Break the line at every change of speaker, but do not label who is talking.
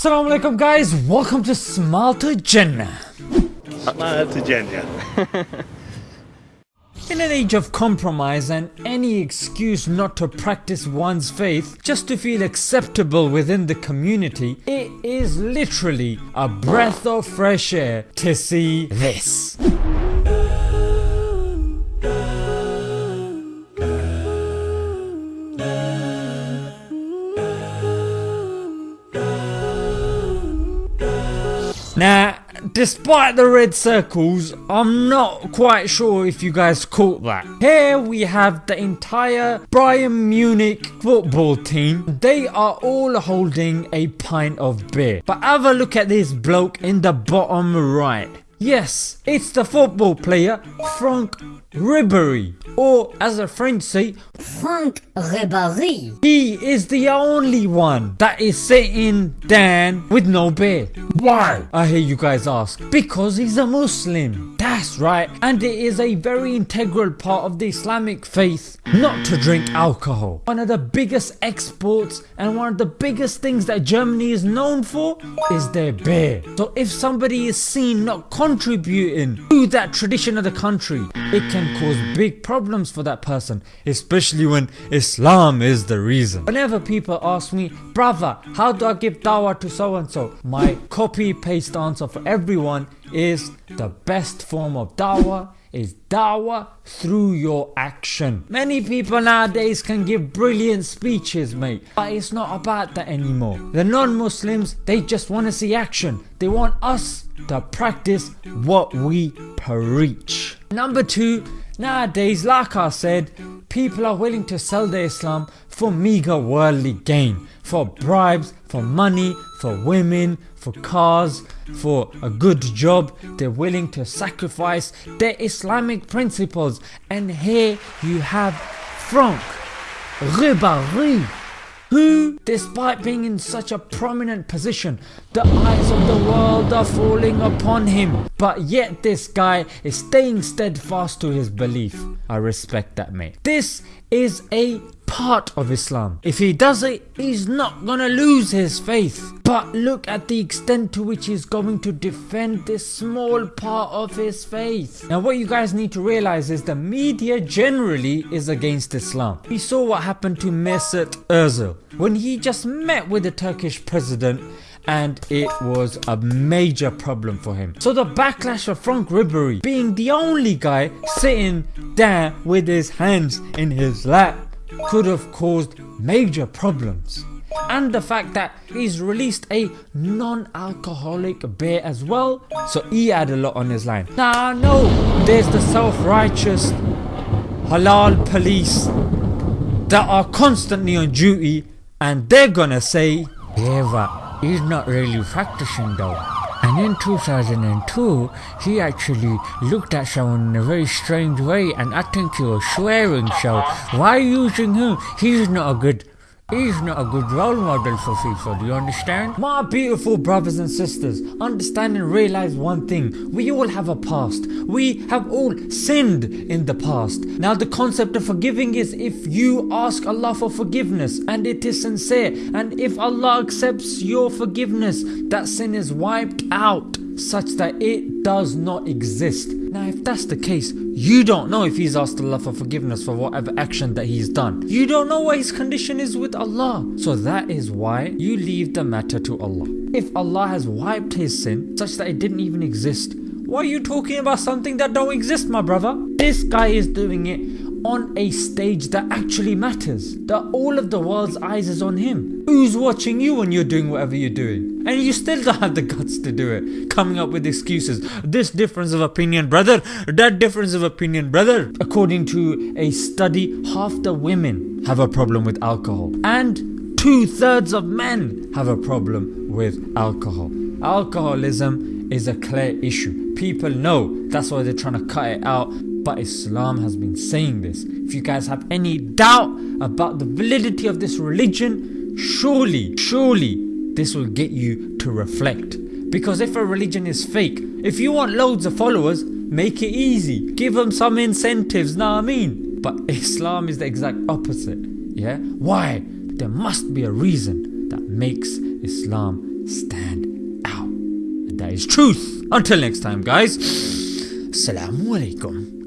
Assalamu alaikum guys, welcome to Smile to Jannah.
Jannah.
In an age of compromise and any excuse not to practice one's faith just to feel acceptable within the community, it is literally a breath of fresh air to see this. Now, despite the red circles, I'm not quite sure if you guys caught that. Here we have the entire Bayern Munich football team. They are all holding a pint of beer. But have a look at this bloke in the bottom right. Yes, it's the football player Franck Ribéry, or as the French say,
Franck Ribéry.
He is the only one that is sitting down with no beard. Why? I hear you guys ask. Because he's a Muslim. That's right. And it is a very integral part of the Islamic faith not to drink alcohol. One of the biggest exports and one of the biggest things that Germany is known for is their beer. So if somebody is seen not contributing to that tradition of the country, it can cause big problems for that person, especially when Islam is the reason. Whenever people ask me, brother, how do I give dawah to so and so? My copy paste answer for everyone is the best form of dawah is dawah through your action. Many people nowadays can give brilliant speeches mate, but it's not about that anymore. The non-Muslims, they just want to see action. They want us to practice what we preach. Number two, nowadays like I said, people are willing to sell their Islam for meager worldly gain, for bribes, for money, for women, for cars, for a good job, they're willing to sacrifice their Islamic principles and here you have Franck Ribéry who, despite being in such a prominent position, the eyes of the world are falling upon him. But yet this guy is staying steadfast to his belief. I respect that mate. This is a part of Islam. If he does it, he's not gonna lose his faith. But look at the extent to which he's going to defend this small part of his faith. Now what you guys need to realize is the media generally is against Islam. We saw what happened to Mesut Ozil when he just met with the Turkish president and it was a major problem for him. So the backlash of Franck Ribéry being the only guy sitting there with his hands in his lap could have caused major problems. And the fact that he's released a non-alcoholic beer as well, so he had a lot on his line. Nah no, there's the self-righteous halal police that are constantly on duty and they're gonna say, but he's not really practicing though. And in 2002, he actually looked at someone in a very strange way and I think he was swearing so why using him? He's not a good He's not a good role model for people, do you understand? My beautiful brothers and sisters, understand and realize one thing, we all have a past. We have all sinned in the past. Now the concept of forgiving is if you ask Allah for forgiveness and it is sincere and if Allah accepts your forgiveness, that sin is wiped out such that it does not exist. Now if that's the case, you don't know if he's asked Allah for forgiveness for whatever action that he's done. You don't know what his condition is with Allah. So that is why you leave the matter to Allah. If Allah has wiped his sin such that it didn't even exist, why are you talking about something that don't exist my brother? This guy is doing it on a stage that actually matters. That all of the world's eyes is on him. Who's watching you when you're doing whatever you're doing? And you still don't have the guts to do it. Coming up with excuses. This difference of opinion brother. That difference of opinion brother. According to a study half the women have a problem with alcohol. And two thirds of men have a problem with alcohol. Alcoholism is a clear issue. People know that's why they're trying to cut it out but Islam has been saying this. If you guys have any doubt about the validity of this religion, surely, surely this will get you to reflect. Because if a religion is fake, if you want loads of followers, make it easy. Give them some incentives, know what I mean? But Islam is the exact opposite. Yeah? Why? There must be a reason that makes Islam stand out. And that is truth. Until next time, guys. Assalamu alaikum.